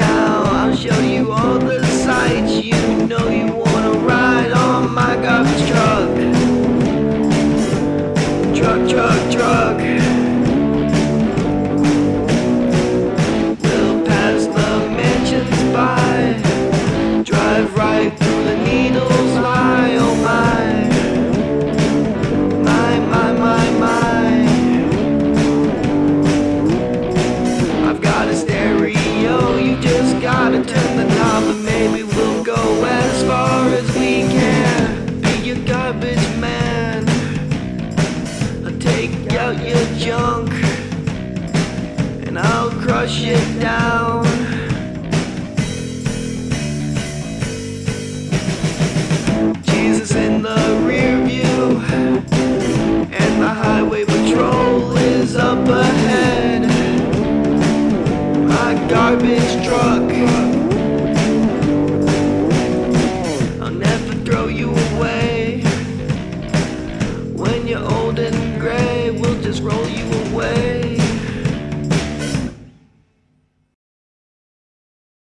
I'll show you all the sights. You know you wanna ride on my garbage truck. Truck, truck, truck. garbage man. I'll take out your junk and I'll crush it down. Jesus in the rear view, and the highway patrol is up ahead. My garbage. roll you away.